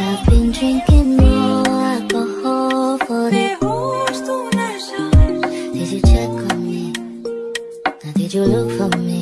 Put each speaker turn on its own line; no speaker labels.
I've been drinking more alcohol for the Did you check on me? Now did you look for me?